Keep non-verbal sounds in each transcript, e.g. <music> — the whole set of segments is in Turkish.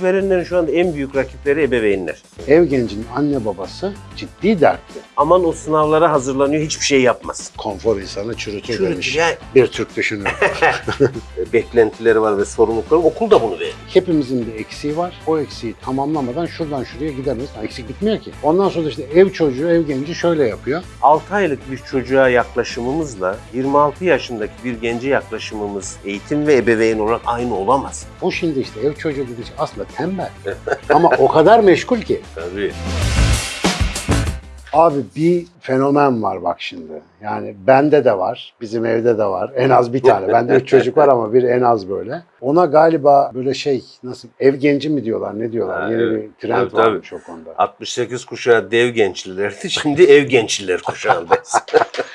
İşverenlerin şu anda en büyük rakipleri ebeveynler. Ev gencinin anne babası ciddi dertli. Aman o sınavlara hazırlanıyor hiçbir şey yapmaz. Konfor insanı çürütür, Çürütür demiş. yani. Bir Türk düşünür. <laughs> Beklentileri var ve sorumlulukları okul da bunu verir. Hepimizin bir eksiği var. O eksiği tamamlamadan şuradan şuraya gidemeyiz. Eksik bitmiyor ki. Ondan sonra işte ev çocuğu, ev genci şöyle yapıyor. 6 aylık bir çocuğa yaklaşımımızla 26 yaşındaki bir gence yaklaşımımız eğitim ve ebeveyn olarak aynı olamaz. O şimdi işte ev çocuğu dediği aslında tembel. <laughs> Ama o kadar meşgul ki. Tabii. Abi bir fenomen var bak şimdi. Yani bende de var, bizim evde de var. En az bir tane. Bende üç çocuk var ama bir en az böyle. Ona galiba böyle şey nasıl ev genci mi diyorlar ne diyorlar? Ha, Yeni evet. bir trend Tabii, varmış o konuda. 68 kuşağı dev gençlilerdi. Şimdi ev gençliler kuşağındayız.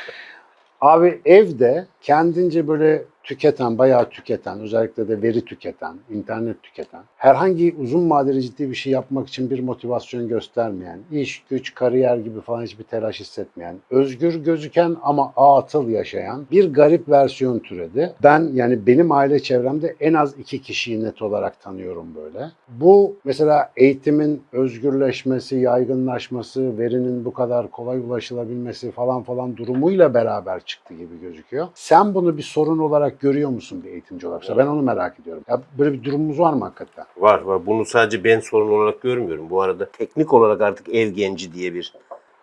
<laughs> Abi evde kendince böyle tüketen, bayağı tüketen, özellikle de veri tüketen, internet tüketen, herhangi uzun vadeli ciddi bir şey yapmak için bir motivasyon göstermeyen, iş, güç, kariyer gibi falan hiçbir telaş hissetmeyen, özgür gözüken ama atıl yaşayan bir garip versiyon türedi. Ben yani benim aile çevremde en az iki kişiyi net olarak tanıyorum böyle. Bu mesela eğitimin özgürleşmesi, yaygınlaşması, verinin bu kadar kolay ulaşılabilmesi falan falan durumuyla beraber çıktı gibi gözüküyor. Sen bunu bir sorun olarak görüyor musun bir eğitimci olarak? Mesela Ben onu merak ediyorum. Ya böyle bir durumumuz var mı hakikaten? var var. Bunu sadece ben sorun olarak görmüyorum. Bu arada teknik olarak artık ev genci diye bir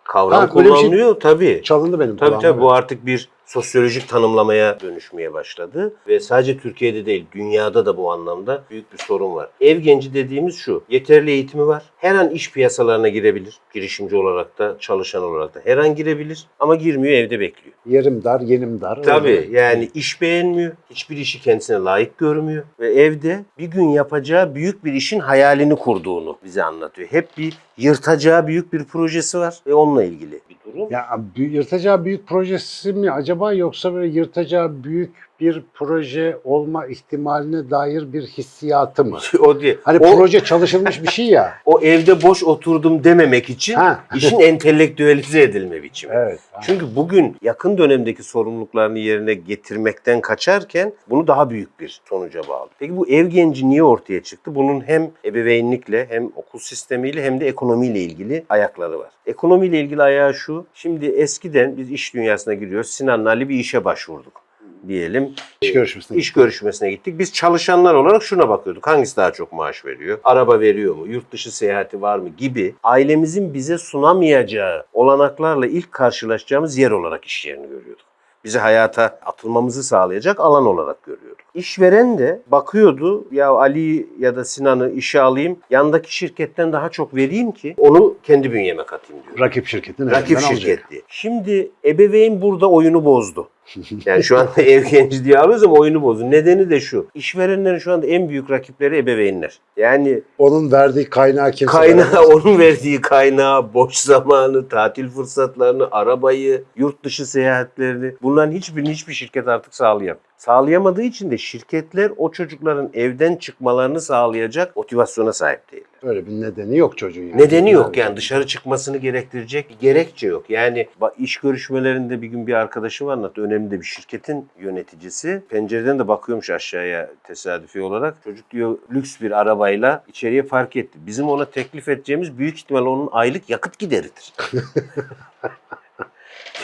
kavram Ha, şey- kullanılıyor. Tabii. Çalındı benim Tabii tabii bu evet. artık bir sosyolojik tanımlamaya dönüşmeye başladı. Ve sadece Türkiye'de değil, dünyada da bu anlamda büyük bir sorun var. Ev genci dediğimiz şu, yeterli eğitimi var. Her an iş piyasalarına girebilir. Girişimci olarak da, çalışan olarak da. Her an girebilir ama girmiyor, evde bekliyor. Yerim dar, yenim dar. Tabii Öyle. yani iş beğenmiyor, hiçbir işi kendisine layık görmüyor ve evde bir gün yapacağı büyük bir işin hayalini kurduğunu bize anlatıyor. Hep bir yırtacağı büyük bir projesi var ve onunla ilgili bir durum. Ya yırtacağı büyük projesi mi acaba yoksa böyle yırtacağı büyük bir proje olma ihtimaline dair bir hissiyatı mı? <laughs> o değil. Hani o, proje çalışılmış bir şey ya. <laughs> o evde boş oturdum dememek için Ha. işin <laughs> entelektüelize edilme biçimi. Evet. Çünkü bugün yakın dönemdeki sorumluluklarını yerine getirmekten kaçarken bunu daha büyük bir sonuca bağlı. Peki bu ev genci niye ortaya çıktı? Bunun hem ebeveynlikle hem okul sistemiyle hem de ekonomiyle ilgili ayakları var. Ekonomiyle ilgili ayağı şu. Şimdi eskiden biz iş dünyasına giriyoruz. Sinan'la Ali bir işe başvurduk diyelim. İş görüşmesine. İş görüşmesine gittik. Biz çalışanlar olarak şuna bakıyorduk. Hangisi daha çok maaş veriyor? Araba veriyor mu? Yurt dışı seyahati var mı? Gibi ailemizin bize sunamayacağı olanaklarla ilk karşılaşacağımız yer olarak iş yerini görüyorduk. Bizi hayata atılmamızı sağlayacak alan olarak görüyorduk. İşveren de bakıyordu ya Ali ya da Sinan'ı işe alayım yandaki şirketten daha çok vereyim ki onu kendi bünyeme katayım diyor. Rakip şirketin Rakip alacak. şirketti. Şimdi ebeveyn burada oyunu bozdu. <laughs> Yani şu anda <laughs> ev genci diye alıyoruz ama oyunu bozdu. Nedeni de şu. İşverenlerin şu anda en büyük rakipleri ebeveynler. Yani Onun verdiği kaynağı kimse kaynağı, veremez. <laughs> onun verdiği kaynağı, boş zamanı, tatil fırsatlarını, arabayı, yurt dışı seyahatlerini bunların hiçbirini hiçbir şirket artık sağlayamıyor. Sağlayamadığı için de şirketler o çocukların evden çıkmalarını sağlayacak motivasyona sahip değil. Öyle bir nedeni yok çocuğun. Yani. Nedeni yok yani dışarı çıkmasını gerektirecek bir gerekçe yok. Yani iş görüşmelerinde bir gün bir arkadaşım anlattı. Önemli de bir şirketin yöneticisi. Pencereden de bakıyormuş aşağıya tesadüfi olarak. Çocuk diyor lüks bir arabayla içeriye park etti. Bizim ona teklif edeceğimiz büyük ihtimal onun aylık yakıt gideridir. <laughs>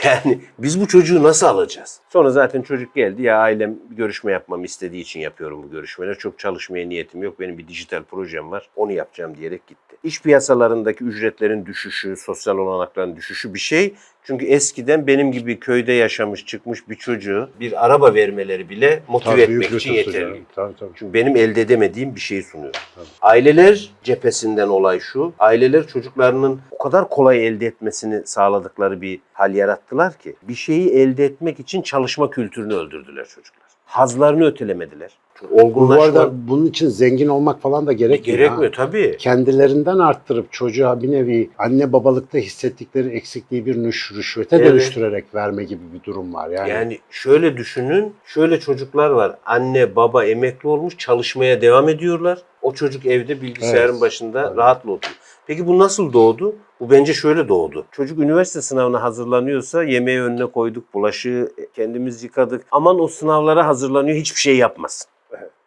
Yani biz bu çocuğu nasıl alacağız? Sonra zaten çocuk geldi ya ailem görüşme yapmamı istediği için yapıyorum bu görüşmeleri. Çok çalışmaya niyetim yok. Benim bir dijital projem var. Onu yapacağım diyerek gitti. İş piyasalarındaki ücretlerin düşüşü, sosyal olanakların düşüşü bir şey. Çünkü eskiden benim gibi köyde yaşamış çıkmış bir çocuğu bir araba vermeleri bile motive Tabii, etmek için yeterli. Tabii tabii. Çünkü benim elde edemediğim bir şeyi sunuyor. Tabii. Aileler cephesinden olay şu. Aileler çocuklarının o kadar kolay elde etmesini sağladıkları bir hal yarattılar ki bir şeyi elde etmek için çalışma kültürünü öldürdüler çocuklar. Hazlarını ötelemediler. Bu olgunlaşma arada bunun için zengin olmak falan da gerekmiyor. gerekmiyor ha. tabii. Kendilerinden arttırıp çocuğa bir nevi anne babalıkta hissettikleri eksikliği bir nüş, rüşvete Evet. dönüştürerek verme gibi bir durum var. Yani, Yani şöyle düşünün, şöyle çocuklar var. Anne baba emekli olmuş, çalışmaya devam ediyorlar. O çocuk evde bilgisayarın Evet. başında Evet. rahatla oturuyor. Peki bu nasıl doğdu? Bu bence şöyle doğdu. Çocuk üniversite sınavına hazırlanıyorsa yemeği önüne koyduk, bulaşığı kendimiz yıkadık. Aman o sınavlara hazırlanıyor hiçbir şey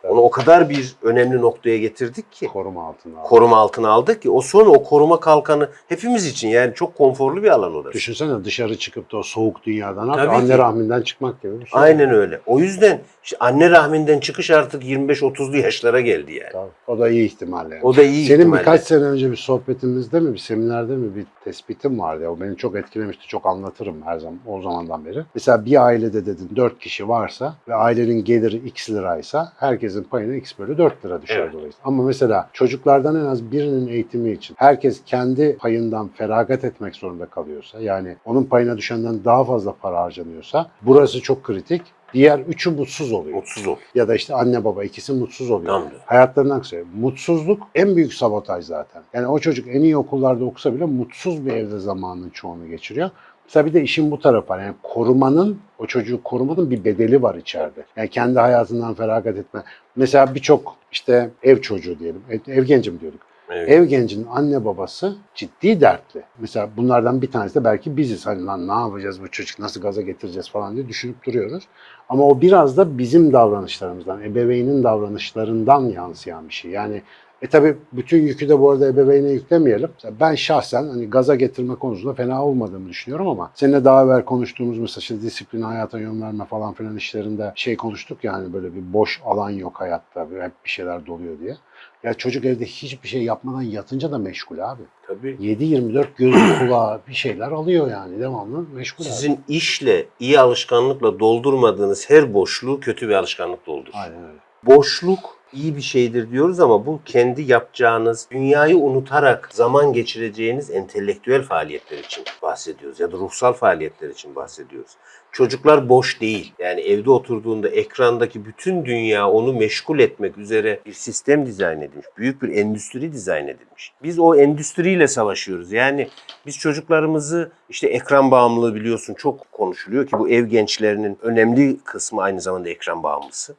Onu o kadar bir önemli noktaya getirdik ki. Koruma altında. aldı. Koruma altına aldık ki o sonra o koruma kalkanı hepimiz için yani çok konforlu bir alan orası. Düşünsene dışarı çıkıp da o soğuk dünyadan Tabii anne ki. rahminden çıkmak gibi bir şey. Aynen öyle. O yüzden işte anne rahminden çıkış artık 25-30'lu yaşlara geldi yani. Tabii. O da iyi ihtimalle. yani. O da iyi Senin ihtimalle. birkaç sene önce bir sohbetimizde mi, bir seminerde mi bir tespitim vardı. ya. O beni çok etkilemişti. Çok anlatırım her zaman o zamandan beri. Mesela bir ailede dedin 4 kişi varsa ve ailenin geliri x liraysa herkesin payına x bölü 4 lira düşer Evet. dolayısıyla. Ama mesela çocuklardan en az birinin eğitimi için herkes kendi payından feragat etmek zorunda kalıyorsa yani onun payına düşenden daha fazla para harcanıyorsa burası çok kritik. Diğer üçü mutsuz oluyor. Mutsuz ol. Ya da işte anne baba ikisi mutsuz oluyor. Tamam. Hayatlarının aksi. Mutsuzluk en büyük sabotaj zaten. Yani o çocuk en iyi okullarda okusa bile mutsuz bir evde zamanın çoğunu geçiriyor. Mesela bir de işin bu tarafı var. Yani korumanın, o çocuğu korumanın bir bedeli var içeride. Yani kendi hayatından feragat etme. Mesela birçok işte ev çocuğu diyelim, ev, ev genci mi diyorduk? Evet. Ev gencinin anne babası ciddi dertli. Mesela bunlardan bir tanesi de belki biziz. Hani lan ne yapacağız bu çocuk nasıl gaza getireceğiz falan diye düşünüp duruyoruz. Ama o biraz da bizim davranışlarımızdan, ebeveynin davranışlarından yansıyan bir şey. Yani e tabi bütün yükü de bu arada ebeveyne yüklemeyelim. Ben şahsen hani gaza getirme konusunda fena olmadığımı düşünüyorum ama seninle daha evvel konuştuğumuz mesela işte disiplin, hayata yön verme falan filan işlerinde şey konuştuk ya hani böyle bir boş alan yok hayatta. Hep bir şeyler doluyor diye. Ya çocuk evde hiçbir şey yapmadan yatınca da meşgul abi. Tabii. 7-24 gözü kulağı bir şeyler alıyor yani devamlı meşgul abi. Sizin işle, iyi alışkanlıkla doldurmadığınız her boşluğu kötü bir alışkanlık doldurur. Aynen öyle. Boşluk iyi bir şeydir diyoruz ama bu kendi yapacağınız, dünyayı unutarak zaman geçireceğiniz entelektüel faaliyetler için bahsediyoruz ya da ruhsal faaliyetler için bahsediyoruz. Çocuklar boş değil. Yani evde oturduğunda ekrandaki bütün dünya onu meşgul etmek üzere bir sistem dizayn edilmiş. Büyük bir endüstri dizayn edilmiş. Biz o endüstriyle savaşıyoruz. Yani biz çocuklarımızı işte ekran bağımlılığı biliyorsun çok konuşuluyor ki bu ev gençlerinin önemli kısmı aynı zamanda ekran bağımlısı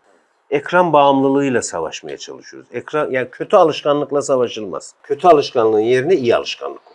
ekran bağımlılığıyla savaşmaya çalışıyoruz. Ekran yani kötü alışkanlıkla savaşılmaz. Kötü alışkanlığın yerine iyi alışkanlık olur.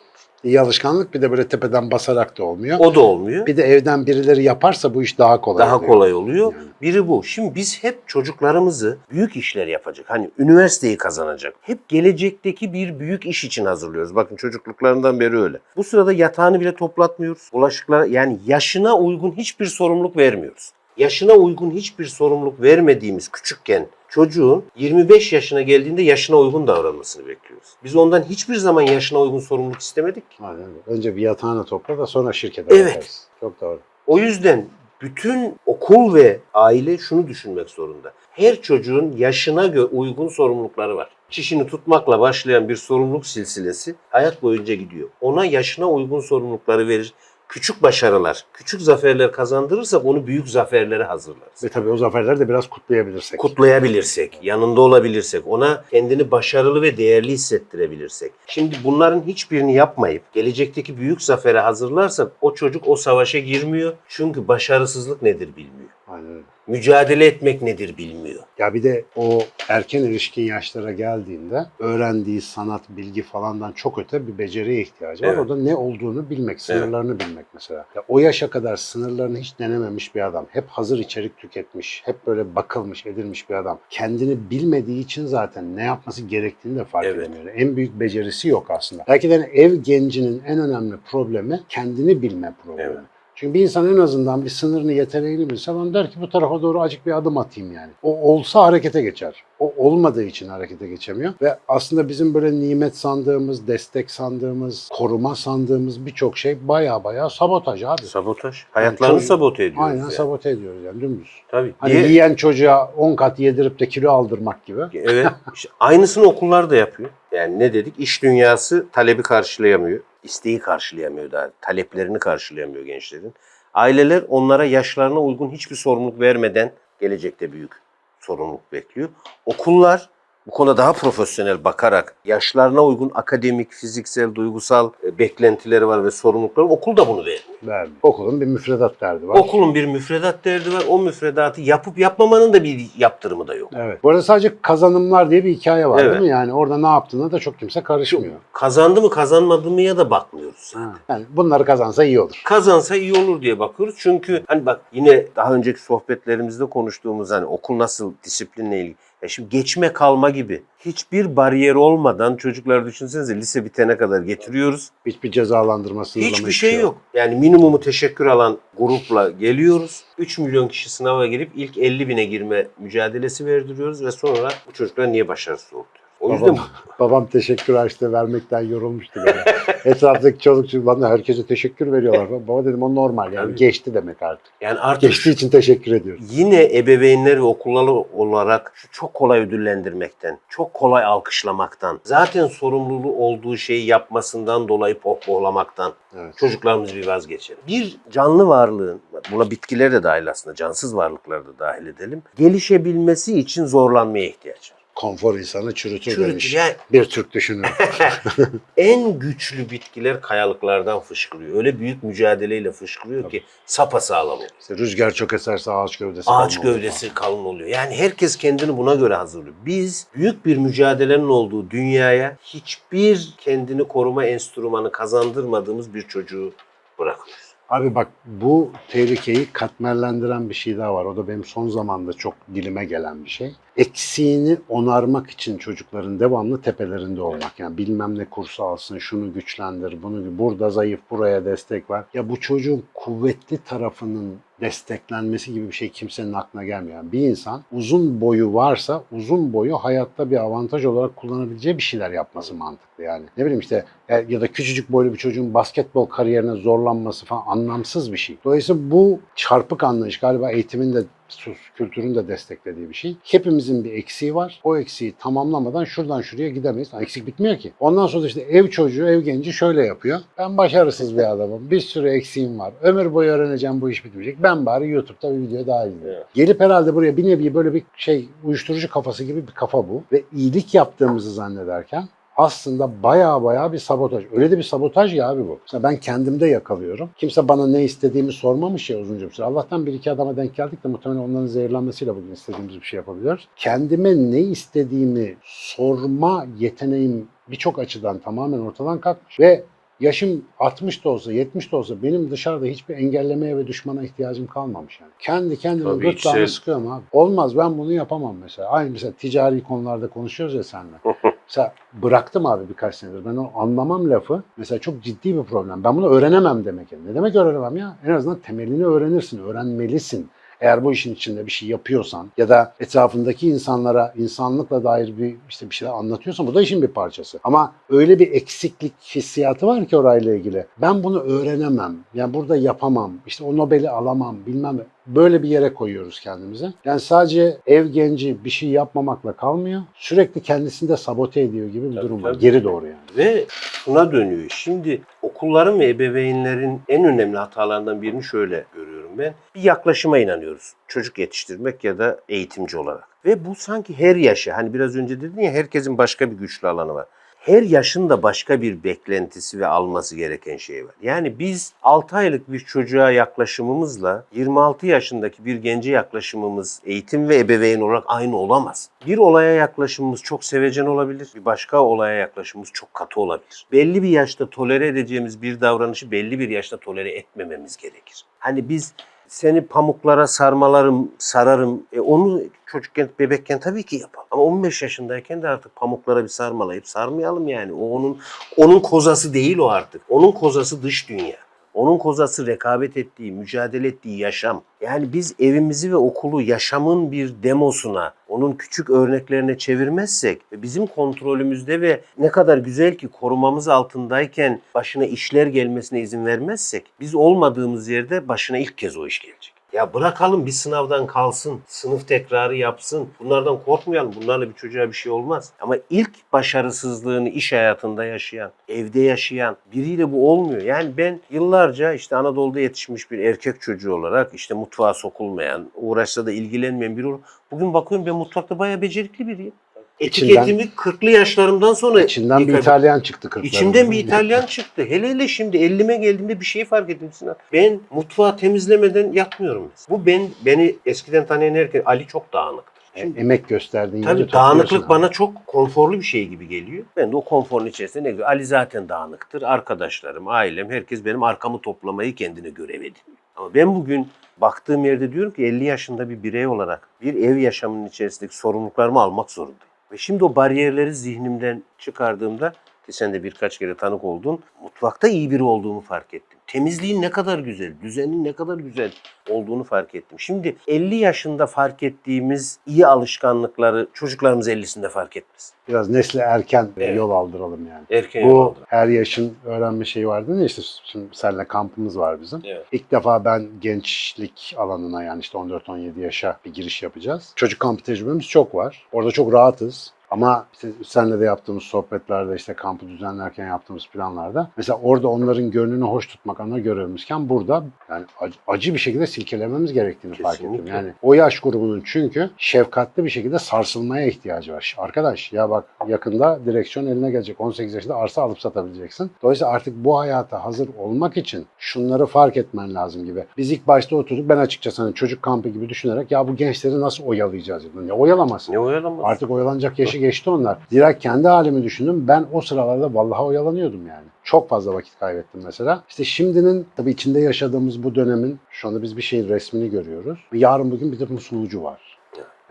İyi alışkanlık bir de böyle tepeden basarak da olmuyor. O da olmuyor. Bir de evden birileri yaparsa bu iş daha kolay Daha oluyor. kolay oluyor. Yani. Biri bu. Şimdi biz hep çocuklarımızı büyük işler yapacak. Hani üniversiteyi kazanacak. Hep gelecekteki bir büyük iş için hazırlıyoruz. Bakın çocukluklarından beri öyle. Bu sırada yatağını bile toplatmıyoruz. Bulaşıklara yani yaşına uygun hiçbir sorumluluk vermiyoruz. Yaşına uygun hiçbir sorumluluk vermediğimiz küçükken çocuğun 25 yaşına geldiğinde yaşına uygun davranmasını bekliyoruz. Biz ondan hiçbir zaman yaşına uygun sorumluluk istemedik. Aynen. Önce bir yatağını topla da sonra şirkete Evet. bakarız. Çok doğru. O yüzden bütün okul ve aile şunu düşünmek zorunda. Her çocuğun yaşına gö- uygun sorumlulukları var. Çişini tutmakla başlayan bir sorumluluk silsilesi hayat boyunca gidiyor. Ona yaşına uygun sorumlulukları verir. Küçük başarılar, küçük zaferler kazandırırsak onu büyük zaferlere hazırlarız. Ve tabii o zaferleri de biraz kutlayabilirsek. Kutlayabilirsek, yanında olabilirsek, ona kendini başarılı ve değerli hissettirebilirsek. Şimdi bunların hiçbirini yapmayıp gelecekteki büyük zafere hazırlarsak o çocuk o savaşa girmiyor. Çünkü başarısızlık nedir bilmiyor. Aynen. Mücadele etmek nedir bilmiyor. Ya bir de o erken erişkin yaşlara geldiğinde öğrendiği sanat, bilgi falandan çok öte bir beceriye ihtiyacı var. Evet. O da ne olduğunu bilmek, sınırlarını bilmek mesela. Ya o yaşa kadar sınırlarını hiç denememiş bir adam, hep hazır içerik tüketmiş, hep böyle bakılmış, edilmiş bir adam. Kendini bilmediği için zaten ne yapması gerektiğini de fark Evet. edemiyor. En büyük becerisi yok aslında. Belki de ev gencinin en önemli problemi kendini bilme problemi. Evet. Çünkü bir insan en azından bir sınırını, yeteneğini bilse bana der ki bu tarafa doğru acık bir adım atayım yani. O olsa harekete geçer. O olmadığı için harekete geçemiyor. Ve aslında bizim böyle nimet sandığımız, destek sandığımız, koruma sandığımız birçok şey baya baya sabotaj abi. Sabotaj. Hayatlarını çok- sabote ediyoruz. Aynen yani. sabote ediyoruz yani dümdüz. Tabii. Hani Diğer- yiyen çocuğa 10 kat yedirip de kilo aldırmak gibi. Evet. İşte aynısını okullar da yapıyor. Yani ne dedik? İş dünyası talebi karşılayamıyor. isteği karşılayamıyor daha. Taleplerini karşılayamıyor gençlerin. Aileler onlara yaşlarına uygun hiçbir sorumluluk vermeden gelecekte büyük sorumluluk bekliyor. Okullar bu konuda daha profesyonel bakarak yaşlarına uygun akademik, fiziksel, duygusal e, beklentileri var ve sorumlulukları okul da bunu vermiyor. Vermiyor. Okulun bir müfredat derdi var. Okulun bir müfredat derdi var. O müfredatı yapıp yapmamanın da bir yaptırımı da yok. Evet. Bu arada sadece kazanımlar diye bir hikaye var Evet. değil mi? Yani orada ne yaptığına da çok kimse karışmıyor. Kazandı mı kazanmadı mı ya da bakmıyoruz. Ha. Yani bunları kazansa iyi olur. kazansa iyi olur diye bakıyoruz. Çünkü hani bak yine daha önceki sohbetlerimizde konuştuğumuz hani okul nasıl disiplinle ilgili. E şimdi geçme kalma gibi. Hiçbir bariyer olmadan çocuklar düşünsenize lise bitene kadar getiriyoruz. Hiçbir cezalandırma sınırlama Hiçbir şey yok. Yani minimumu teşekkür alan grupla geliyoruz. 3 milyon kişi sınava girip ilk 50 bine girme mücadelesi verdiriyoruz ve sonra bu çocuklar niye başarısız oldu? O yüzden Babam, babam teşekkür harçlığı vermekten yorulmuştu. Böyle. <laughs> Etraftaki çoluk çocuk bana herkese teşekkür veriyorlar. Baba dedim o normal yani Tabii. geçti demek artık. yani artık Geçtiği için teşekkür ediyoruz. yine ebeveynler ve okullar olarak şu çok kolay ödüllendirmekten, çok kolay alkışlamaktan, zaten sorumluluğu olduğu şeyi yapmasından dolayı pohpohlamaktan Evet. çocuklarımız bir vazgeçelim. Bir canlı varlığın, buna bitkiler de dahil aslında, cansız varlıklar da dahil edelim, gelişebilmesi için zorlanmaya ihtiyaç var. Konfor insanı çürütür, Çürütür. demiş. Yani Bir Türk düşünür. <laughs> <laughs> en güçlü bitkiler kayalıklardan fışkırıyor. Öyle büyük mücadeleyle fışkırıyor ki sapasağlam oluyor. İşte rüzgar çok eserse ağaç gövdesi Ağaç kalın gövdesi kalın oluyor. Yani herkes kendini buna göre hazırlıyor. Biz büyük bir mücadelenin olduğu dünyaya hiçbir kendini koruma enstrümanı kazandırmadığımız bir çocuğu bırakıyoruz. Abi bak bu tehlikeyi katmerlendiren bir şey daha var. O da benim son zamanda çok dilime gelen bir şey. Eksiğini onarmak için çocukların devamlı tepelerinde olmak. Yani bilmem ne kursu alsın, şunu güçlendir, bunu burada zayıf, buraya destek var. Ya bu çocuğun kuvvetli tarafının desteklenmesi gibi bir şey kimsenin aklına gelmiyor. Bir insan uzun boyu varsa uzun boyu hayatta bir avantaj olarak kullanabileceği bir şeyler yapması mantıklı yani. Ne bileyim işte ya da küçücük boylu bir çocuğun basketbol kariyerine zorlanması falan anlamsız bir şey. Dolayısıyla bu çarpık anlayış galiba eğitimin de sus kültürün de desteklediği bir şey. Hepimizin bir eksiği var. O eksiği tamamlamadan şuradan şuraya gidemeyiz. Ha, Eksik bitmiyor ki. Ondan sonra işte ev çocuğu, ev genci şöyle yapıyor. Ben başarısız bir adamım. Bir sürü eksiğim var. Ömür boyu öğreneceğim bu iş bitmeyecek. Ben bari YouTube'da bir video daha izleyeyim. Evet. Gelip herhalde buraya bir nevi böyle bir şey uyuşturucu kafası gibi bir kafa bu. Ve iyilik yaptığımızı zannederken aslında baya baya bir sabotaj. Öyle de bir sabotaj ya abi bu. Mesela ben kendimde yakalıyorum. Kimse bana ne istediğimi sormamış ya uzunca bir süre. Allah'tan bir iki adama denk geldik de muhtemelen onların zehirlenmesiyle bugün istediğimiz bir şey yapabiliyoruz. Kendime ne istediğimi sorma yeteneğim birçok açıdan tamamen ortadan kalkmış. Ve yaşım 60 da olsa 70 de olsa benim dışarıda hiçbir engellemeye ve düşmana ihtiyacım kalmamış yani. Kendi kendime Tabii gırtlağımı içsel- sıkıyorum abi. Olmaz ben bunu yapamam mesela. Aynı mesela ticari konularda konuşuyoruz ya seninle. <laughs> Mesela bıraktım abi birkaç senedir. Ben o anlamam lafı mesela çok ciddi bir problem. Ben bunu öğrenemem demek. Ne demek öğrenemem ya? En azından temelini öğrenirsin, öğrenmelisin. Eğer bu işin içinde bir şey yapıyorsan ya da etrafındaki insanlara insanlıkla dair bir işte bir şeyler anlatıyorsan bu da işin bir parçası. Ama öyle bir eksiklik hissiyatı var ki orayla ilgili. Ben bunu öğrenemem. Yani burada yapamam. İşte o Nobel'i alamam bilmem. Böyle bir yere koyuyoruz kendimize. Yani sadece ev genci bir şey yapmamakla kalmıyor. Sürekli kendisini de sabote ediyor gibi bir Tabii, durum var. tabii. Geri doğru yani. Ve şuna dönüyor. Şimdi okulların ve ebeveynlerin en önemli hatalarından birini şöyle görüyorum ben. Bir yaklaşıma inanıyoruz. Çocuk yetiştirmek ya da eğitimci olarak. Ve bu sanki her yaşa, hani biraz önce dedin ya herkesin başka bir güçlü alanı var. Her yaşın da başka bir beklentisi ve alması gereken şey var. Yani biz 6 aylık bir çocuğa yaklaşımımızla 26 yaşındaki bir gence yaklaşımımız eğitim ve ebeveyn olarak aynı olamaz. Bir olaya yaklaşımımız çok sevecen olabilir. Bir başka olaya yaklaşımımız çok katı olabilir. Belli bir yaşta tolere edeceğimiz bir davranışı belli bir yaşta tolere etmememiz gerekir. Hani biz seni pamuklara sarmalarım, sararım. E onu çocukken, bebekken tabii ki yapalım. Ama 15 yaşındayken de artık pamuklara bir sarmalayıp sarmayalım yani. O onun onun kozası değil o artık. Onun kozası dış dünya. Onun kozası rekabet ettiği, mücadele ettiği yaşam. Yani biz evimizi ve okulu yaşamın bir demosuna, onun küçük örneklerine çevirmezsek ve bizim kontrolümüzde ve ne kadar güzel ki korumamız altındayken başına işler gelmesine izin vermezsek biz olmadığımız yerde başına ilk kez o iş gelecek. Ya bırakalım bir sınavdan kalsın, sınıf tekrarı yapsın. Bunlardan korkmayalım. Bunlarla bir çocuğa bir şey olmaz. Ama ilk başarısızlığını iş hayatında yaşayan, evde yaşayan biriyle bu olmuyor. Yani ben yıllarca işte Anadolu'da yetişmiş bir erkek çocuğu olarak işte mutfağa sokulmayan, uğraşsa da ilgilenmeyen biri olarak bugün bakıyorum ben mutfakta bayağı becerikli biriyim. Etiketimi 40'lı yaşlarımdan sonra İçinden bir yıkadım. İtalyan çıktı kırklarında. İçimden bir İtalyan çıktı. Hele hele şimdi 50'me geldiğimde bir şey fark ettim Sinan. Ben mutfağı temizlemeden yatmıyorum. Bu ben beni eskiden tanıyan herkes Ali çok dağınıktır. Şimdi, E, Emek gösterdiğin tabii dağınıklık bana çok konforlu bir şey gibi geliyor. Ben de o konforun içerisinde ne güzel. Ali zaten dağınıktır. Arkadaşlarım, ailem, herkes benim arkamı toplamayı kendine görev ediniyor. Ama ben bugün baktığım yerde diyorum ki 50 yaşında bir birey olarak bir ev yaşamının içerisindeki sorumluluklarımı almak zorundayım. Ve şimdi o bariyerleri zihnimden çıkardığımda ki sen de birkaç kere tanık oldun. Mutfakta iyi biri olduğumu fark ettim. Temizliğin ne kadar güzel, düzenin ne kadar güzel olduğunu fark ettim. Şimdi 50 yaşında fark ettiğimiz iyi alışkanlıkları çocuklarımız 50'sinde fark etmez. Biraz nesle erken Evet. yol aldıralım yani. Erken Bu yol her yaşın öğrenme şeyi vardı ya işte şimdi seninle kampımız var bizim. Evet. İlk defa ben gençlik alanına yani işte 14-17 yaşa bir giriş yapacağız. Çocuk kampı tecrübemiz çok var. Orada çok rahatız. Ama işte seninle de yaptığımız sohbetlerde işte kampı düzenlerken yaptığımız planlarda mesela orada onların gönlünü hoş tutmak ana görevimizken burada yani acı, acı bir şekilde silkelememiz gerektiğini fark ettim. Kesinlikle. Yani o yaş grubunun çünkü şefkatli bir şekilde sarsılmaya ihtiyacı var. Arkadaş ya bak yakında direksiyon eline gelecek. 18 yaşında arsa alıp satabileceksin. Dolayısıyla artık bu hayata hazır olmak için şunları fark etmen lazım gibi. Biz ilk başta oturduk ben açıkçası hani çocuk kampı gibi düşünerek ya bu gençleri nasıl oyalayacağız dedim. Ne oyalamasın. Ne oyalanmaz? Artık oyalanacak yaşı geçti onlar. Direkt kendi halimi düşündüm. Ben o sıralarda vallahi oyalanıyordum yani. Çok fazla vakit kaybettim mesela. İşte şimdinin tabii içinde yaşadığımız bu dönemin şu anda biz bir şeyin resmini görüyoruz. Yarın bugün bir de musulucu var.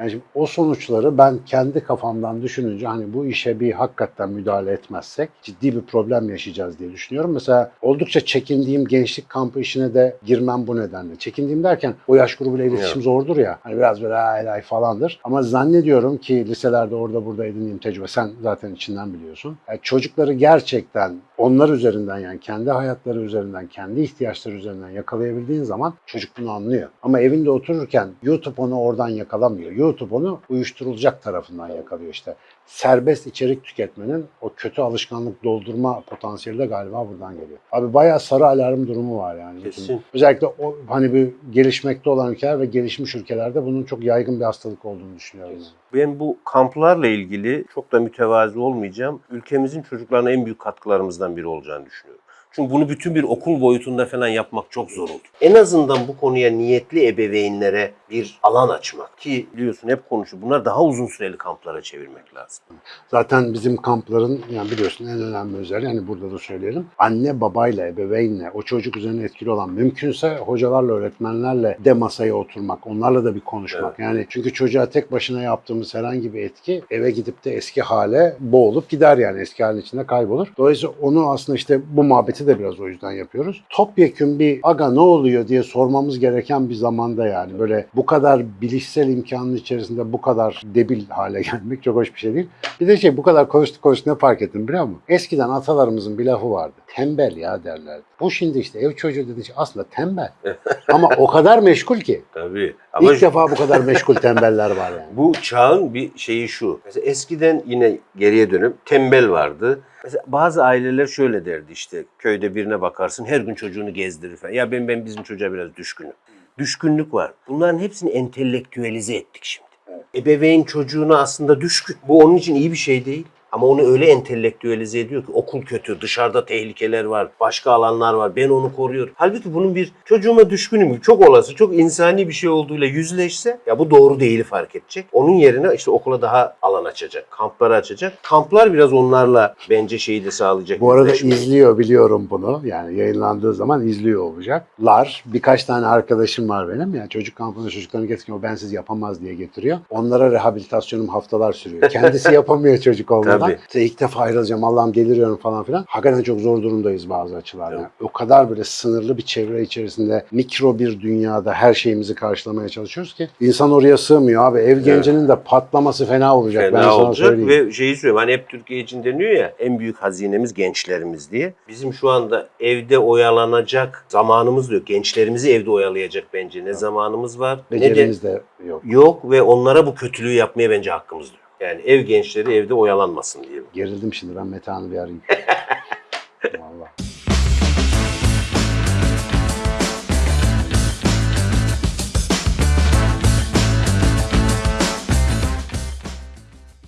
Yani şimdi o sonuçları ben kendi kafamdan düşününce hani bu işe bir hakikaten müdahale etmezsek ciddi bir problem yaşayacağız diye düşünüyorum. Mesela oldukça çekindiğim gençlik kampı işine de girmem bu nedenle. Çekindiğim derken o yaş grubuyla iletişim Evet. zordur ya. Hani biraz böyle ay ay falandır. Ama zannediyorum ki liselerde orada burada edindiğim tecrübe sen zaten içinden biliyorsun. Yani çocukları gerçekten onlar üzerinden yani kendi hayatları üzerinden, kendi ihtiyaçları üzerinden yakalayabildiğin zaman çocuk bunu anlıyor. Ama evinde otururken YouTube onu oradan yakalamıyor. YouTube onu uyuşturulacak tarafından yakalıyor işte. Serbest içerik tüketmenin o kötü alışkanlık doldurma potansiyeli de galiba buradan geliyor. Abi bayağı sarı alarm durumu var yani. Kesin. Özellikle o hani bir gelişmekte olan ülkeler ve gelişmiş ülkelerde bunun çok yaygın bir hastalık olduğunu düşünüyorum. Ben bu kamplarla ilgili çok da mütevazi olmayacağım. Ülkemizin çocuklarına en büyük katkılarımızdan biri olacağını düşünüyorum. Çünkü bunu bütün bir okul boyutunda falan yapmak çok zor oldu. En azından bu konuya niyetli ebeveynlere bir alan açmak ki biliyorsun hep konuşuyor. Bunlar daha uzun süreli kamplara çevirmek lazım. Zaten bizim kampların yani biliyorsun en önemli özelliği hani burada da söyleyelim. Anne babayla, ebeveynle o çocuk üzerine etkili olan mümkünse hocalarla, öğretmenlerle de masaya oturmak. Onlarla da bir konuşmak. Yani çünkü çocuğa tek başına yaptığımız herhangi bir etki eve gidip de eski hale boğulup gider yani eski halin içinde kaybolur. Dolayısıyla onu aslında işte bu muhabbeti de biraz o yüzden yapıyoruz. Topyekün bir aga ne oluyor diye sormamız gereken bir zamanda yani böyle bu kadar bilişsel imkanın içerisinde bu kadar debil hale <laughs> gelmek çok hoş bir şey değil. Bir de şey bu kadar konuştuk konuştuk ne fark ettim biliyor musun? Eskiden atalarımızın bir lafı vardı. Tembel ya derlerdi. Bu şimdi işte ev çocuğu dediği şey aslında tembel. <laughs> Ama o kadar meşgul ki. Tabii. Ama İlk defa bu kadar meşgul tembeller var yani. bu çağın bir şeyi şu. Mesela eskiden yine geriye dönüp tembel vardı. Mesela bazı aileler şöyle derdi işte köyde birine bakarsın her gün çocuğunu gezdirir falan. Ya ben ben bizim çocuğa biraz düşkünüm. Düşkünlük var. Bunların hepsini entelektüelize ettik şimdi. Ebeveyn çocuğuna aslında düşkün. Bu onun için iyi bir şey değil. Ama onu öyle entelektüelize ediyor ki okul kötü, dışarıda tehlikeler var, başka alanlar var, ben onu koruyorum. Halbuki bunun bir çocuğuma düşkünüm, çok olası, çok insani bir şey olduğuyla yüzleşse ya bu doğru değili fark edecek. Onun yerine işte okula daha alan açacak, kampları açacak. Kamplar biraz onlarla bence şeyi de sağlayacak. Bu arada yüzleşmeyi. izliyor biliyorum bunu. Yani yayınlandığı zaman izliyor olacaklar. Birkaç tane arkadaşım var benim. Yani çocuk kampına çocuklarını getiriyor. O bensiz yapamaz diye getiriyor. Onlara rehabilitasyonum haftalar sürüyor. Kendisi yapamıyor çocuk olmadan. <laughs> Tabii. İşte ilk defa ayrılacağım Allah'ım deliriyorum falan filan. Hakikaten çok zor durumdayız bazı açılardan. Evet. O kadar böyle sınırlı bir çevre içerisinde mikro bir dünyada her şeyimizi karşılamaya çalışıyoruz ki insan oraya sığmıyor abi. Ev gencinin de patlaması fena olacak. ben Fena sana olacak söyleyeyim. ve şeyi söylüyorum hani hep Türkiye için deniyor ya en büyük hazinemiz gençlerimiz diye. Bizim şu anda evde oyalanacak zamanımız yok. Gençlerimizi evde oyalayacak bence ne zamanımız var ne de Becerimiz de yok. yok ve onlara bu kötülüğü yapmaya bence hakkımız yok. Yani ev gençleri evde oyalanmasın diye. Gerildim şimdi ben Metehan'ı bir arayayım. <laughs> Vallahi.